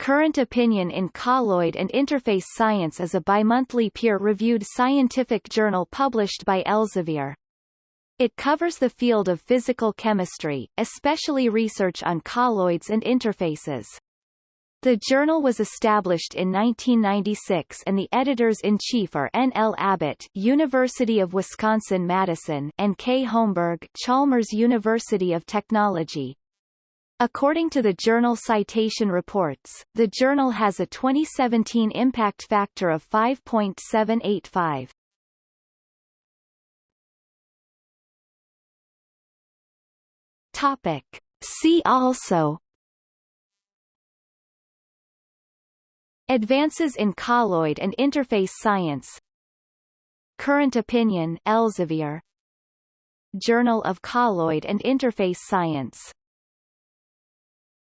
Current Opinion in Colloid and Interface Science is a bimonthly peer-reviewed scientific journal published by Elsevier. It covers the field of physical chemistry, especially research on colloids and interfaces. The journal was established in 1996 and the editors-in-chief are N. L. Abbott University of Wisconsin-Madison and K. Holmberg Chalmers University of Technology. According to the journal Citation Reports, the journal has a 2017 impact factor of 5.785. Topic. See also Advances in colloid and interface science Current opinion Elsevier Journal of Colloid and Interface Science